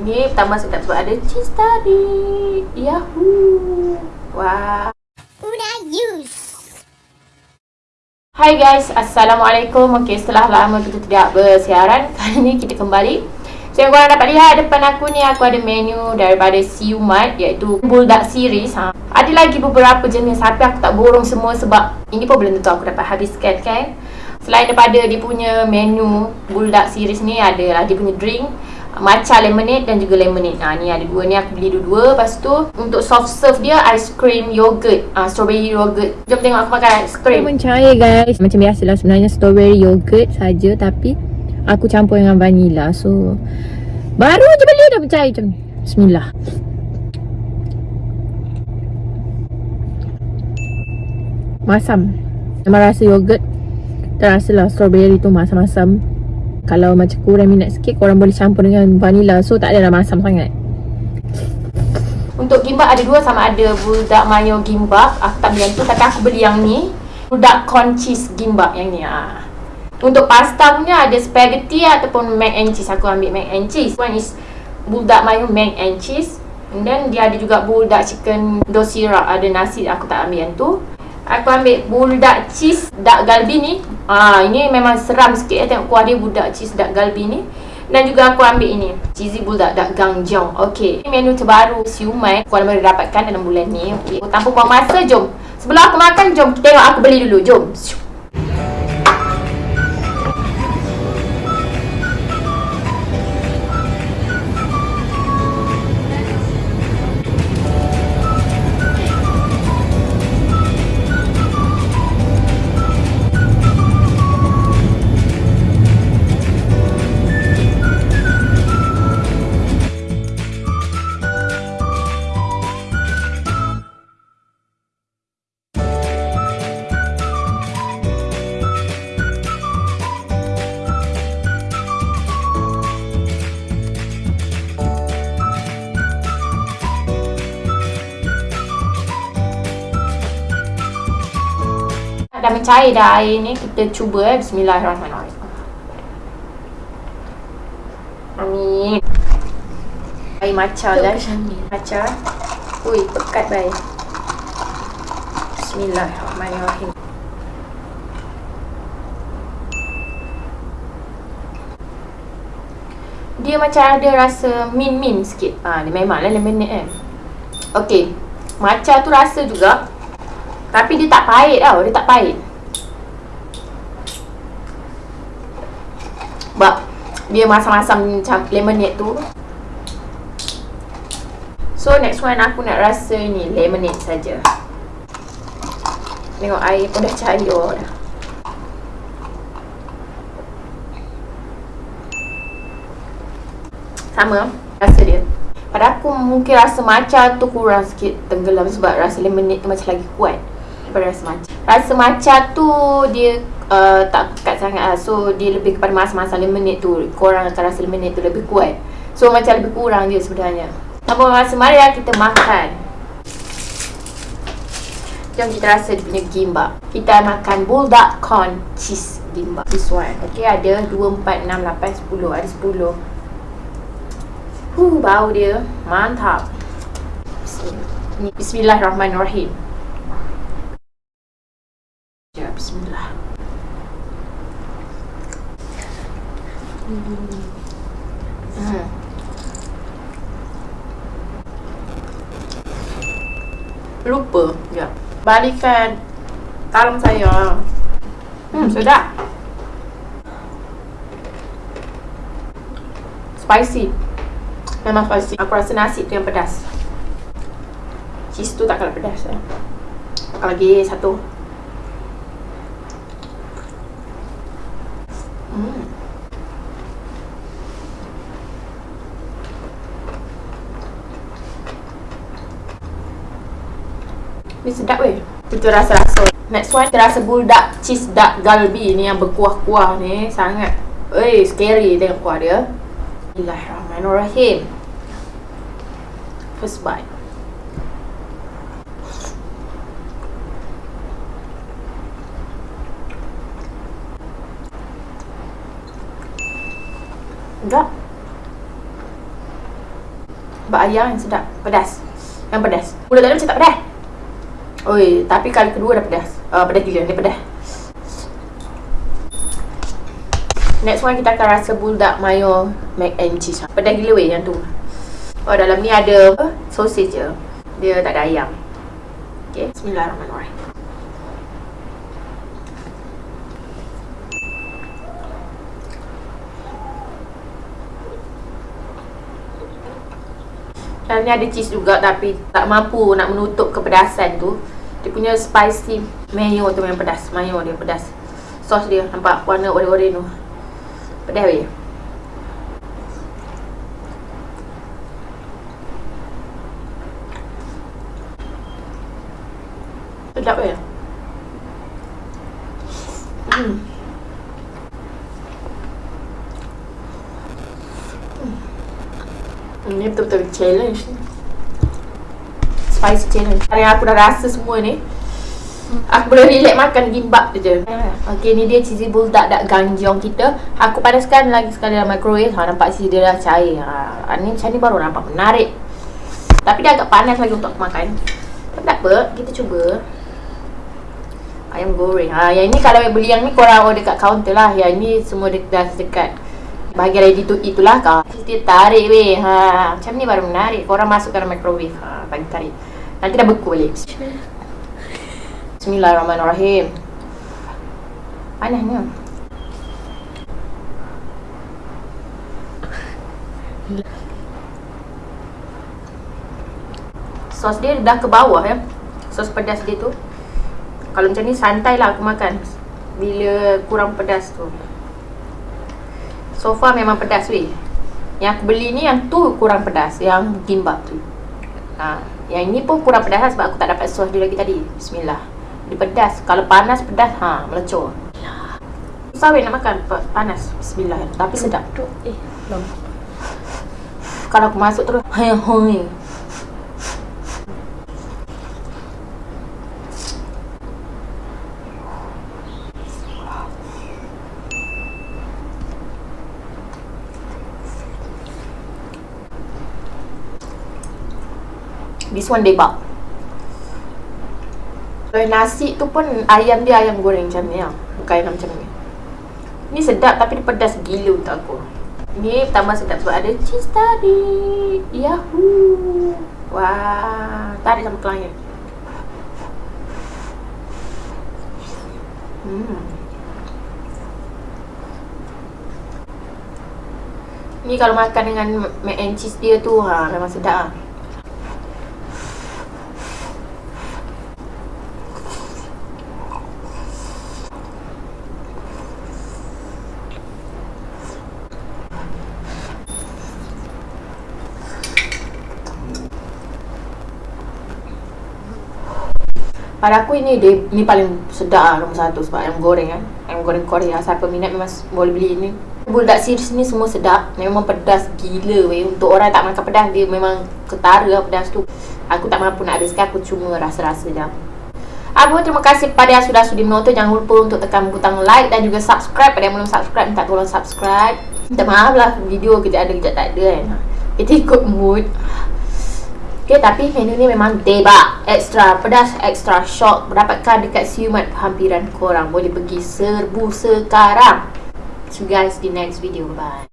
Ni pertama sedap sebab ada cheese tadi. Yahoo. Wah. Use. Hai guys, Assalamualaikum. Okey, setelah lama kita tidak bersiaran, kali ni kita kembali. So, yang korang dapat lihat depan aku ni, aku ada menu daripada Siumat iaitu Bulldog Series. Ha. Ada lagi beberapa jenis tapi aku tak borong semua sebab ini pun belum tentu aku dapat habiskan kan. Selain daripada dia punya menu Bulldog Series ni, ada lah dia punya drink matcha lemonade dan juga lemonade. Ha ni ada dua ni aku beli dua-dua. Lepas tu untuk soft serve dia ice cream yogurt, ah strawberry yogurt. Jom tengok aku makan ice cream. Mencair guys. Macam biasalah sebenarnya strawberry yogurt saja tapi aku campur dengan vanilla. So baru je beli dah mencair macam ni. Bismillah. Masam. Memang rasa yogurt Terasa lah strawberry tu masam-masam kalau macam kurang minat sikit korang boleh campur dengan vanilla. So tak adalah masam sangat. Untuk gimbap ada dua sama ada. Budak mayo gimbap aku tak beli yang tu tapi aku beli yang ni. Budak corn cheese gimbap yang ni ah. untuk pasta punya ada spaghetti ataupun mac and cheese. Aku ambil mac and cheese. One is budak mayo mac and cheese. And then dia ada juga budak chicken dosira. Ada nasi aku tak ambil yang tu Aku ambil buldak cheese dak galbi ni. Ah ini memang seram sikit ya tengok kuah dia buldak cheese dak galbi ni. Dan juga aku ambil ini cheesy buldak dak gangjong. Okey. Ini menu terbaru siumai korang boleh dapatkan dalam bulan ni. Okey. Tanpa buang masa jom. Sebelum aku makan jom tengok aku beli dulu. Jom. Dah mencair dah air ni kita cuba eh. Bismillahirrahmanirrahim. Amin. Air matcha guys matcha ui pekat baik. Bismillahirrahmanirrahim. Dia macam ada rasa min-min sikit. Ha, dia memanglah lemonade kan Okey, matcha tu rasa juga tapi dia tak pahit tau, dia tak pahit. Sebab dia masam-masam macam lemonade tu. So next one aku nak rasa ni lemonade saja. Tengok air pun dah cair dah. Sama rasa dia. Pada aku mungkin rasa matcha tu kurang sikit tenggelam sebab rasa lemonade tu macam lagi kuat rasa matcha Rasa matcha tu dia uh, tak pekat sangat lah. So dia lebih kepada masa-masa lemonade tu Korang akan rasa lemonade tu lebih kuat. So macam lebih kurang je sebenarnya. Tanpa masa? Mari lah kita makan. Jom kita rasa dia punya gimbap. Kita makan bulldog corn cheese gimbap. This one. Okay ada 2, 4, 6, 8, 10 Ada 10 Huh, bau dia. Mantap. Bismillahirrahmanirrahim Bismillah. Hmm. Lupa. Ya. Balikan talam saya. Hmm, sedap. Spicy. Memang spicy. Aku rasa nasi tu yang pedas. Cheese tu tak kalah pedas ya. Lagi satu. Ni sedap weh. Kita rasa-rasa. Next one, kita rasa bulldog cheese duck galbi ni yang berkuah-kuah ni. Sangat. Weh, scary tengok kuah dia. Bismillahirrahmanirrahim. First bite. Enggak. Bak ayam yang sedap Pedas Yang pedas Mula tadi macam tak pedas Oi, tapi kali kedua dah pedas uh, Pedas gila, dia pedas Next one kita akan rasa buldak mayo mac and cheese. Pedas gila weh yang tu. Oh dalam ni ada apa? Sausage je. Dia tak ada ayam. Okay, bismillahirrahmanirrahim Dan ni ada cheese juga tapi tak mampu nak menutup kepedasan tu. Dia punya spicy mayo tu memang pedas. Mayo dia pedas. Sos dia nampak warna oranye-oranye tu. Pedas weh. Sedap weh. Hmm. Ini betul-betul challenge ni. Spicy challenge. Hari aku dah rasa semua ni Aku boleh relax makan gimbap je Okay ni dia cheesy bulldog dak ganjong kita. Aku panaskan lagi sekali dalam microwave. Ha, Nampak sisi dia dah cair. Ha, Ni macam ni baru nampak menarik. Tapi dia agak panas lagi untuk aku makan. Tapi tak apa, kita cuba. Ayam goreng. Ha, Yang ni kalau beli yang ni korang order kat counter lah. Yang ni semua dah dekat Bahagian ready to eat tu lah kau. Dia tarik weh. Ha. Macam ni baru menarik. Korang masukkan dalam microwave. Ha. Bagi tarik. Nanti dah beku balik. Bismillahirrahmanirrahim. Panasnya. Sos dia dah ke bawah ya. Sos pedas dia tu. Kalau macam ni santai lah aku makan. Bila kurang pedas tu So far memang pedas weh. Yang aku beli ni yang tu kurang pedas Yang gimbap tu. Ha. Yang ini pun kurang pedas lah sebab aku tak dapat sos dia lagi tadi. Bismillah. Dia pedas. Kalau panas pedas. Ha melecur. Susah weh nak makan. Panas. Bismillah. Tapi sedap. Tu Eh belum. Kalau aku masuk terus Hai hai This one debak Kalau nasi tu pun Ayam dia ayam goreng macam ni lah. Bukan ayam macam ni. Ni sedap tapi dia pedas gila untuk aku. Ni pertama sedap sebab ada cheese tadi. Yahoo! Wah Tarik sama klien Hmm. Ni kalau makan dengan mac and cheese dia tu ha, Memang sedap lah Pada aku ini dia, ni paling sedap lah nombor satu sebab ayam goreng kan Ayam goreng Korea Siapa minat memang boleh beli ni Buldak series ni semua sedap Memang pedas gila weh. Untuk orang tak makan pedas dia memang ketara lah pedas tu. Aku tak mampu nak habiskan aku cuma rasa-rasa je. Aku terima kasih kepada yang sudah sudi menonton Jangan lupa untuk tekan butang like dan juga subscribe. Pada yang belum subscribe minta tolong subscribe. Minta maaf lah video kejap ada kejap tak ada kan Kita ikut mood Okay, tapi menu ni memang debak Extra pedas, extra shock. Dapatkan dekat siumat hampiran korang. Boleh pergi serbu sekarang. See you guys di next video. Bye